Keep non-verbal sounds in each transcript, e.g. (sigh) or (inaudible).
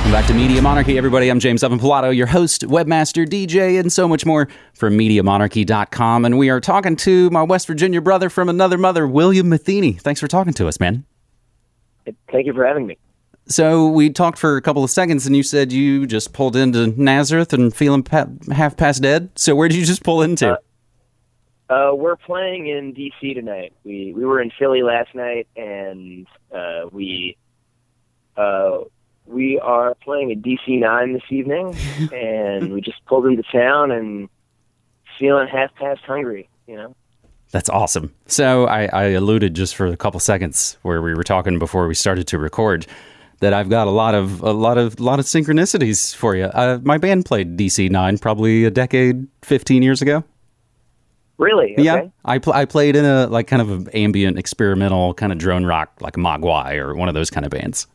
Welcome back to Media Monarchy, everybody. I'm James Evan Pilato, your host, webmaster, DJ, and so much more from MediaMonarchy.com. And we are talking to my West Virginia brother from another mother, William Matheny. Thanks for talking to us, man. Thank you for having me. So we talked for a couple of seconds, and you said you just pulled into Nazareth and feeling pa- half past dead. So where did you just pull into? Uh, uh, we're playing in DC tonight. We we were in Philly last night, and uh, we uh, we are playing at DC Nine this evening, (laughs) and we just pulled into town and feeling half past hungry. You know. That's awesome. So I, I alluded just for a couple seconds where we were talking before we started to record that I've got a lot of a lot of a lot of synchronicities for you. Uh, my band played DC Nine probably a decade, fifteen years ago. Really? Okay. Yeah, I pl- I played in a like kind of an ambient experimental kind of drone rock like Mogwai or one of those kind of bands.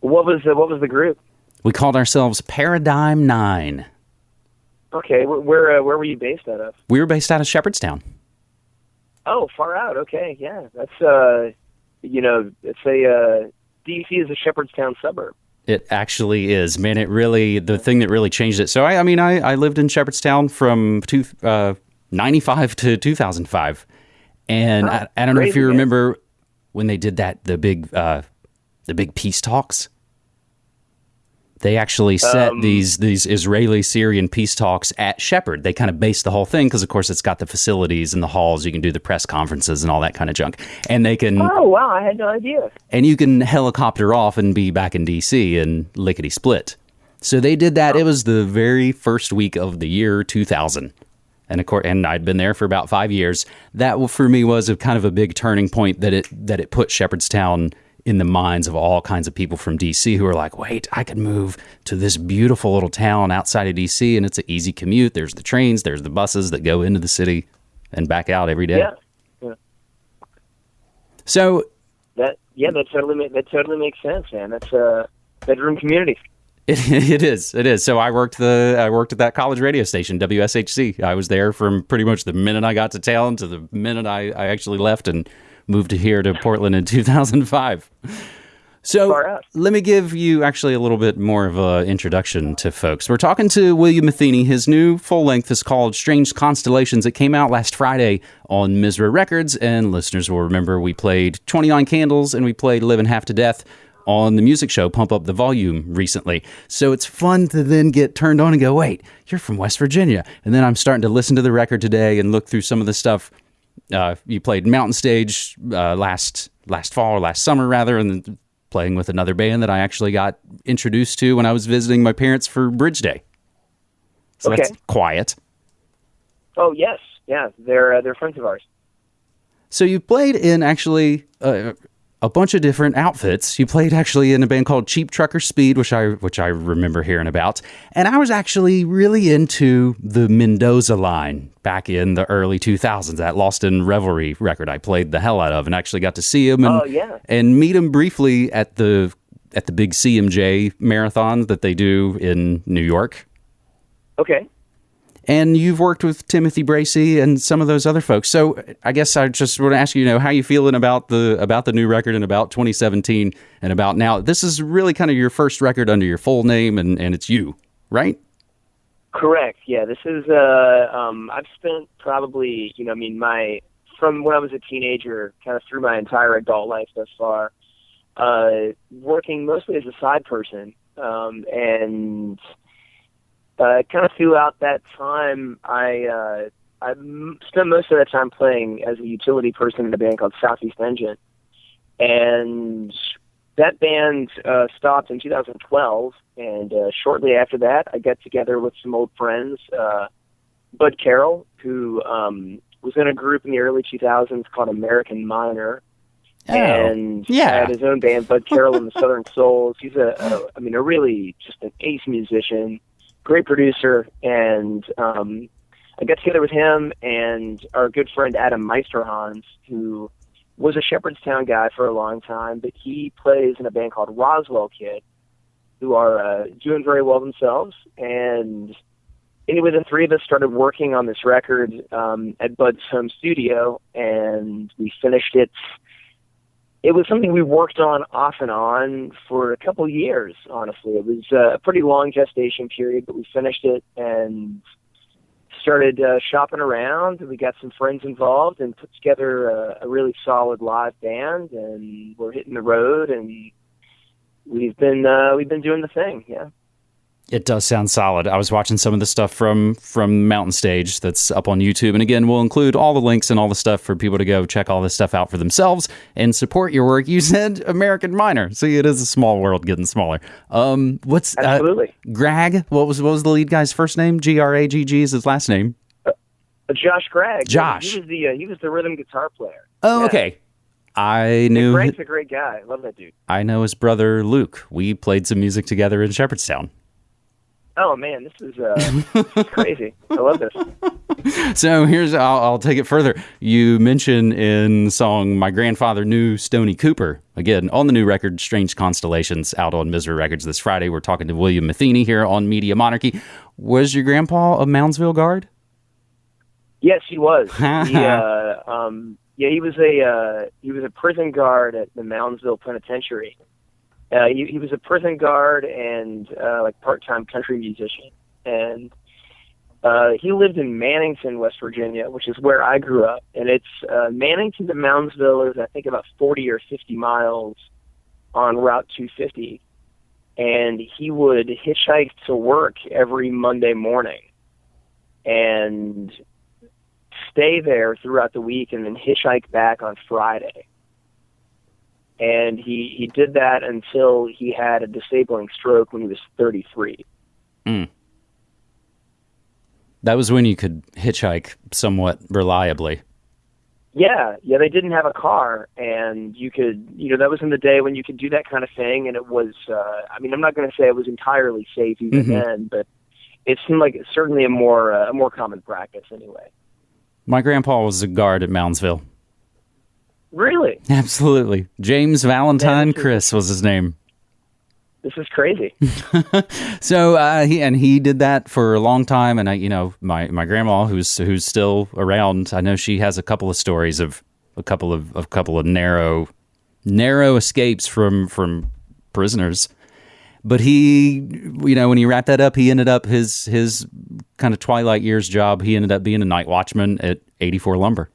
What was the, what was the group? We called ourselves Paradigm Nine. Okay, where where, uh, where were you based out of? We were based out of Shepherdstown. Oh, far out. Okay, yeah, that's uh, you know, it's a uh, DC is a Shepherdstown suburb. It actually is, man. It really the thing that really changed it. So I, I mean, I, I lived in Shepherdstown from two, uh, 95 to 2005. And Oh, I, I don't know if you remember when they did that, the big, uh, the big peace talks. They actually set Um, these these Israeli Syrian peace talks at Shepherd. They kind of based the whole thing because, of course, it's got the facilities and the halls. You can do the press conferences and all that kind of junk. And they can Oh wow, I had no idea. and you can helicopter off and be back in DC and lickety split. So they did that. It was the very first week of the year 2000. And of course, and I'd been there for about five years. That for me was a kind of a big turning point that it that it put Shepherdstown in the minds of all kinds of people from DC who are like, wait, I could move to this beautiful little town outside of DC, and it's an easy commute. There's the trains, there's the buses that go into the city and back out every day. Yeah, So that yeah, that totally that totally makes sense, man. That's a bedroom community. It, (laughs) it is. It is. So I worked the I worked at that college radio station, WSHC. I was there from pretty much the minute I got to town to the minute I, I actually left and moved here to Portland in (laughs) 2005. So let me give you actually a little bit more of an introduction to folks. We're talking to William Matheny. His new full length is called Strange Constellations. It came out last Friday on Misra Records, and listeners will remember we played 29 Candles and we played Living Half to Death on the music show Pump Up the Volume recently. So it's fun to then get turned on and go, wait, you're from West Virginia. And then I'm starting to listen to the record today and look through some of the stuff uh, you played Mountain Stage uh, last last fall or last summer rather, and then playing with another band that I actually got introduced to when I was visiting my parents for Bridge Day. So that's quiet. Oh yes, yeah, they're uh, they're friends of ours. So you played in actually uh, a bunch of different outfits. You played actually in a band called Cheap Trucker Speed, which I which I remember hearing about. And I was actually really into the Mendoza line back in the early 2000s. That Lost in Revelry record I played the hell out of, and actually got to see him and Oh, yeah. and meet him briefly at the at the big CMJ marathon that they do in New York. Okay. And you've worked with Timothy Bracy and some of those other folks. So I guess I just want to ask you, you know, how you feeling about the about the new record and about 2017 and about now. This is really kind of your first record under your full name and, and it's you, right? Correct. Yeah, this is. Uh, um, I've spent probably, you know, I mean, my from when I was a teenager, kind of through my entire adult life thus far, uh, working mostly as a side person, um, and uh, kind of throughout that time, I uh, I spent most of that time playing as a utility person in a band called Southeast Engine, and that band uh, stopped in 2012, and uh, shortly after that, I got together with some old friends, uh, Bud Carroll, who um, was in a group in the early 2000s called American Minor, and Oh, yeah. had his own band, Bud Carroll and the Southern (laughs) Souls. He's a, a, I mean, a really just an ace musician, great producer, and um, I got together with him and our good friend Adam Meisterhans, who was a Shepherdstown guy for a long time, but he plays in a band called Roswell Kid, who are uh, doing very well themselves. And anyway, the three of us started working on this record um, at Bud's home studio, and we finished it it was something we worked on off and on for a couple of years. Honestly, it was a pretty long gestation period, but we finished it and started uh, shopping around. We got some friends involved and put together a, a really solid live band. And we're hitting the road, and we've been uh, we've been doing the thing. Yeah. It does sound solid. I was watching some of the stuff from from Mountain Stage that's up on YouTube, and again, we'll include all the links and all the stuff for people to go check all this stuff out for themselves and support your work. (laughs) You said American Minor, see, it is a small world getting smaller. Um, what's absolutely uh, Gragg? What was what was the lead guy's first name? G R A G G is his last name. Uh, Josh Gragg. Josh. He was the uh, he was the rhythm guitar player. Oh, yeah. okay. I knew. Greg's a great guy. I love that dude. I know his brother Luke. We played some music together in Shepherdstown. Oh man, this is uh, (laughs) crazy. I love this. (laughs) So here's I'll, I'll, take it further. You mention in the song "My Grandfather Knew Stoney Cooper" again on the new record "Strange Constellations" out on Misra Records this Friday. We're talking to William Matheny here on Media Monarchy. Was your grandpa a Moundsville guard? Yes, he was. (laughs) he, uh, um, yeah, he was a uh, he was a prison guard at the Moundsville Penitentiary uh, he, he was a prison guard and uh, like part-time country musician, and uh, he lived in Mannington, West Virginia, which is where I grew up. And it's uh, Mannington to Moundsville is I think about 40 or 50 miles on Route 250, and he would hitchhike to work every Monday morning, and stay there throughout the week, and then hitchhike back on Friday and he he did that until he had a disabling stroke when he was 33. Mm. That was when you could hitchhike somewhat reliably. Yeah, yeah, they didn't have a car, and you could, you know, that was in the day when you could do that kind of thing, and it was. Uh, I mean, I'm not going to say it was entirely safe even mm-hmm. then, but it seemed like certainly a more uh, a more common practice anyway. My grandpa was a guard at Moundsville. Really? Absolutely. James Valentine yeah, Chris was his name. This is crazy. (laughs) so uh, he and he did that for a long time, and I, you know, my my grandma, who's who's still around, I know she has a couple of stories of a couple of a couple of narrow narrow escapes from from prisoners. But he, you know, when he wrapped that up, he ended up his his kind of twilight years job. He ended up being a night watchman at 84 Lumber.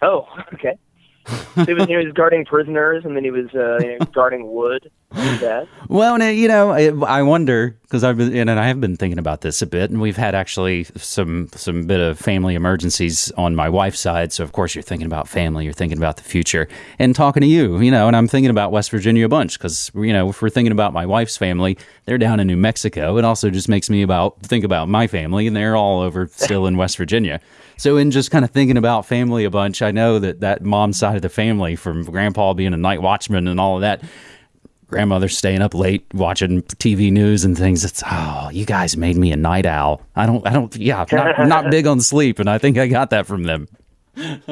Oh, okay (laughs) he was he was guarding prisoners, and then he was uh, you know, guarding wood. (laughs) Well, you know, I wonder because I've been and I have been thinking about this a bit, and we've had actually some some bit of family emergencies on my wife's side. So of course you're thinking about family, you're thinking about the future, and talking to you, you know, and I'm thinking about West Virginia a bunch because you know if we're thinking about my wife's family, they're down in New Mexico. It also just makes me about think about my family, and they're all over (laughs) still in West Virginia. So in just kind of thinking about family a bunch, I know that that mom side of the family, from grandpa being a night watchman and all of that, grandmother staying up late watching TV news and things. It's oh, you guys made me a night owl. I don't, I don't, yeah, I'm not, I'm not (laughs) big on sleep, and I think I got that from them. (laughs)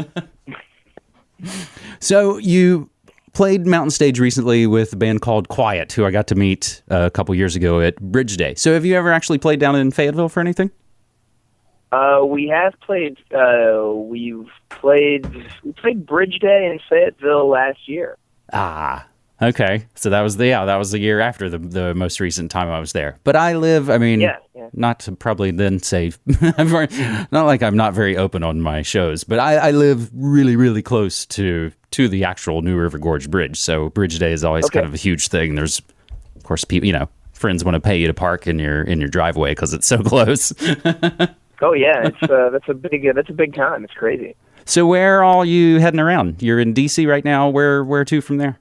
so you played Mountain Stage recently with a band called Quiet, who I got to meet uh, a couple years ago at Bridge Day. So have you ever actually played down in Fayetteville for anything? Uh, we have played. Uh, we've played. We played Bridge Day in Fayetteville last year. Ah, okay. So that was the yeah. That was the year after the the most recent time I was there. But I live. I mean, yeah, yeah. not to probably then say, (laughs) not like I'm not very open on my shows, but I, I live really really close to to the actual New River Gorge Bridge. So Bridge Day is always okay. kind of a huge thing. There's, of course, people. You know, friends want to pay you to park in your in your driveway because it's so (laughs) close. Oh yeah, it's uh, that's a big uh, that's a big time. It's crazy. So where are all you heading around? You're in DC right now. Where where to from there?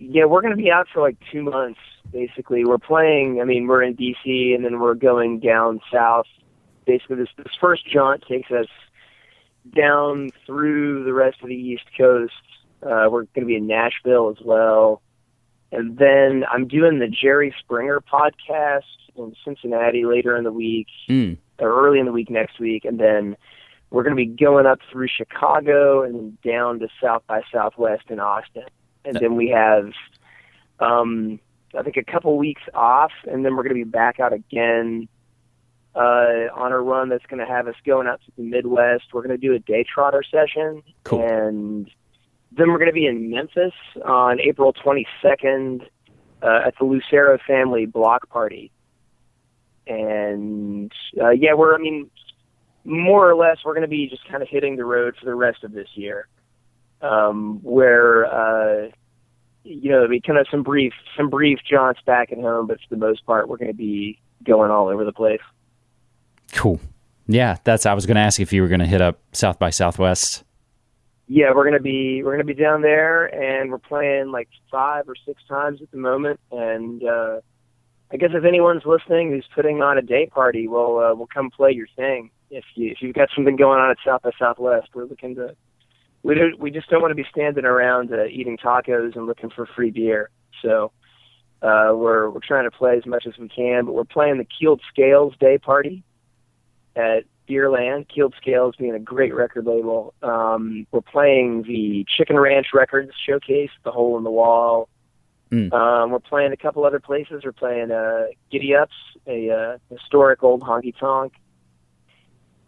Yeah, we're going to be out for like two months. Basically, we're playing. I mean, we're in DC, and then we're going down south. Basically, this this first jaunt takes us down through the rest of the East Coast. Uh, we're going to be in Nashville as well, and then I'm doing the Jerry Springer podcast in Cincinnati later in the week. Mm or early in the week next week, and then we're going to be going up through Chicago and then down to South by Southwest in Austin, and then we have, um, I think, a couple weeks off, and then we're going to be back out again uh, on a run that's going to have us going out to the Midwest. We're going to do a Daytrotter session, cool. and then we're going to be in Memphis on April 22nd uh, at the Lucero Family Block Party. And uh, yeah, we're I mean, more or less, we're going to be just kind of hitting the road for the rest of this year. Um, where uh, you know, be kind of some brief some brief jaunts back at home, but for the most part, we're going to be going all over the place. Cool. Yeah, that's. I was going to ask if you were going to hit up South by Southwest. Yeah, we're gonna be we're gonna be down there, and we're playing like five or six times at the moment. And uh, I guess if anyone's listening who's putting on a day party, we'll uh, we'll come play your thing. If you if you've got something going on at South by Southwest, we're looking to we don't we just don't want to be standing around uh, eating tacos and looking for free beer. So uh, we're we're trying to play as much as we can, but we're playing the Keeled Scales Day Party at Beerland. Keeled Scales being a great record label. Um, we're playing the Chicken Ranch Records showcase, the Hole in the Wall. Mm. Um, we're playing a couple other places. We're playing uh, Giddy Ups, a uh, historic old honky tonk.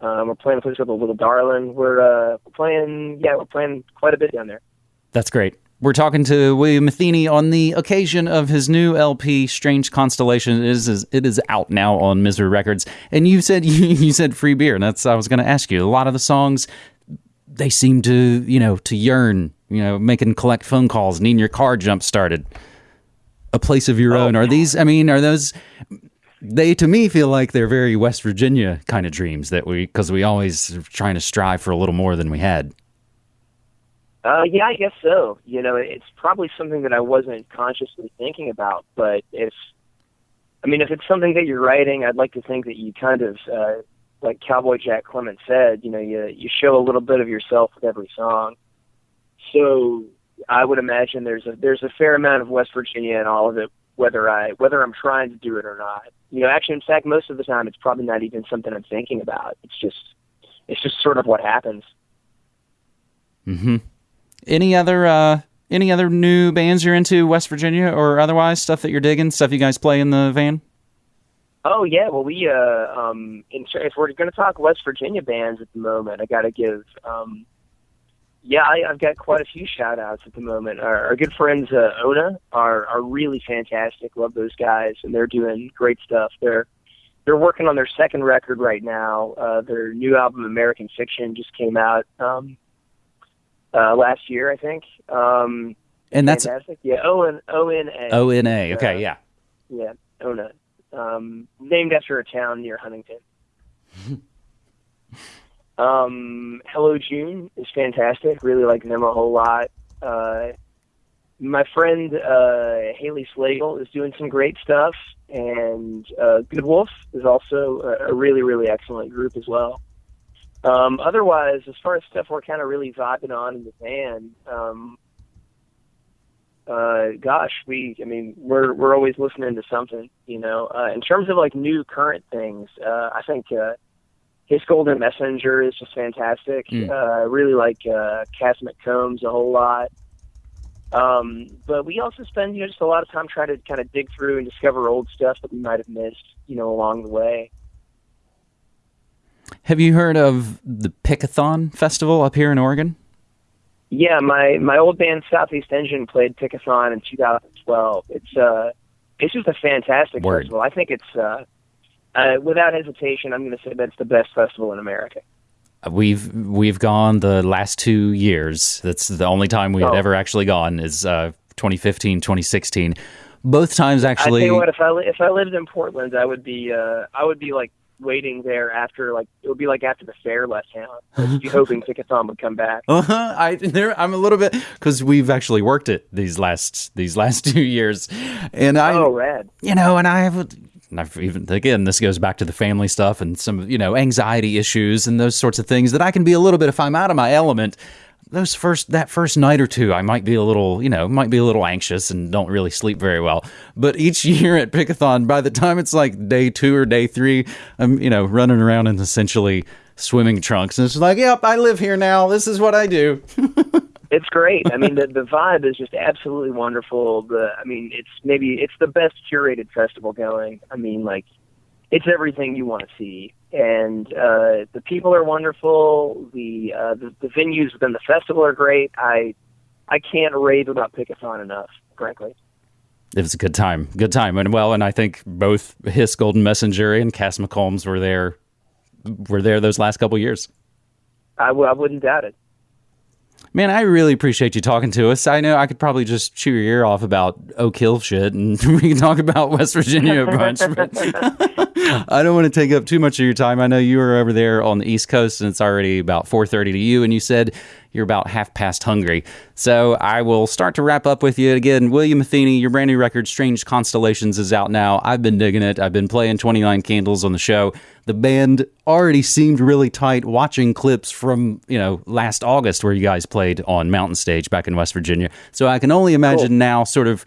Um, we're playing a place called the Little Darlin. We're uh, playing, yeah, we're playing quite a bit down there. That's great. We're talking to William Matheny on the occasion of his new LP, Strange Constellation. It is it is out now on Misra Records. And you said you, (laughs) you said free beer, and that's I was going to ask you. A lot of the songs they seem to you know to yearn, you know, making collect phone calls, needing your car jump started. A place of your oh, own. Are these? I mean, are those? They to me feel like they're very West Virginia kind of dreams that we because we always trying to strive for a little more than we had. Uh, yeah, I guess so. You know, it's probably something that I wasn't consciously thinking about, but if, I mean, if it's something that you're writing, I'd like to think that you kind of, uh, like Cowboy Jack Clement said, you know, you you show a little bit of yourself with every song. So I would imagine there's a there's a fair amount of West Virginia in all of it, whether I whether I'm trying to do it or not. You know, actually, in fact, most of the time, it's probably not even something I'm thinking about. It's just it's just sort of what happens. Hmm. Any other uh, any other new bands you're into, West Virginia or otherwise? Stuff that you're digging, stuff you guys play in the van. Oh yeah, well we uh um in, if we're going to talk West Virginia bands at the moment, I got to give um yeah I, I've got quite a few shout outs at the moment. Our, our good friends uh, Ona are are really fantastic. Love those guys, and they're doing great stuff. They're they're working on their second record right now. Uh, their new album American Fiction just came out. Um, uh, last year, I think. Um, and that's fantastic. Yeah, O N O N A. O N A. Okay, uh, yeah. Yeah, Ona. Um, named after a town near Huntington. (laughs) um, Hello June is fantastic. Really like them a whole lot. Uh, my friend uh, Haley Slagle is doing some great stuff, and uh, Good Wolf is also a, a really, really excellent group as well. Um, otherwise, as far as stuff we're kind of really vibing on in the band, um, uh, gosh, we, I mean, we're, we're always listening to something, you know, uh, in terms of like new current things, uh, I think, uh, Hiss Golden Messenger is just fantastic. Mm. Uh, I really like, uh, Cass McCombs a whole lot. Um, but we also spend, you know, just a lot of time trying to kind of dig through and discover old stuff that we might have missed, you know, along the way. Have you heard of the Pickathon Festival up here in Oregon? Yeah, my my old band Southeast Engine played Pickathon in 2012. It's uh, it's just a fantastic Word. festival. I think it's uh, uh, without hesitation, I'm going to say that's the best festival in America. We've we've gone the last two years. That's the only time we had oh. ever actually gone is uh, 2015, 2016. Both times actually. I tell you what, if I if I lived in Portland, I would be uh, I would be like waiting there after like it would be like after the fair left town. I'd be hoping (laughs) Pickathon would come back. Uh-huh. I there I'm a little bit because we've actually worked it these last these last (laughs) two years, and I oh rad you know, and I have. I've even again, this goes back to the family stuff and some you know anxiety issues and those sorts of things that I can be a little bit if I'm out of my element those first that first night or two, I might be a little, you know, might be a little anxious and don't really sleep very well. But each (laughs) year at Pickathon, by the time it's like day two or day three, I'm, you know, running around in essentially swimming trunks, and it's like, yep, I live here now. This is what I do. (laughs) it's great. I mean, the the vibe is just absolutely wonderful. The, I mean, it's maybe it's the best curated festival going. I mean, like, it's everything you want to see and uh, the people are wonderful. The, uh, the the venues within the festival are great. I I can't rave about Pickathon enough, frankly. It was a good time, good time, and well, and I think both Hiss Golden Messenger and Cass McCombs were there, were there those last couple years. I w- I wouldn't doubt it. Man, I really appreciate you talking to us. I know I could probably just chew your ear off about Oak Hill shit, and (laughs) we can talk about West Virginia a bunch. But (laughs) I don't want to take up too much of your time. I know you are over there on the East Coast, and it's already about four thirty to you, and you said you're about half past hungry. So I will start to wrap up with you again. William Matheny, your brand new record, Strange Constellations, is out now. I've been digging it. I've been playing 29 Candles on the show. The band already seemed really tight watching clips from, you know, last August where you guys played on Mountain Stage back in West Virginia. So I can only imagine cool. now sort of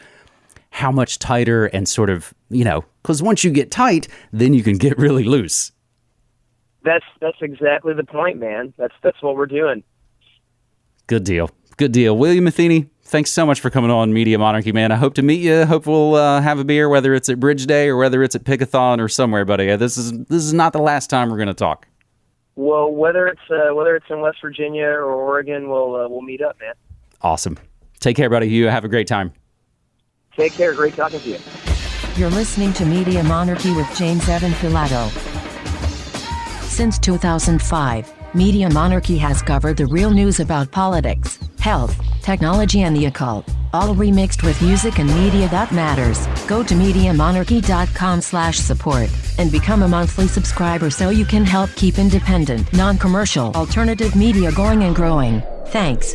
how much tighter and sort of, you know, because once you get tight, then you can (laughs) get really loose. That's that's exactly the point, man. That's that's what we're doing. Good deal. Good deal. William Matheny, thanks so much for coming on Media Monarchy, man. I hope to meet you. Hope we'll uh, have a beer, whether it's at Bridge Day or whether it's at Pickathon or somewhere, buddy. This is this is not the last time we're going to talk. Well, whether it's uh, whether it's in West Virginia or Oregon, we'll uh, we'll meet up, man. Awesome. Take care, buddy. You have a great time. Take care. Great talking to you. You're listening to Media Monarchy with James Evan Pilato. Since 2005. Media Monarchy has covered the real news about politics, health, technology and the occult, all remixed with music and media that matters. Go to MediaMonarchy.com slash support and become a monthly subscriber so you can help keep independent, non-commercial, alternative media going and growing. Thanks.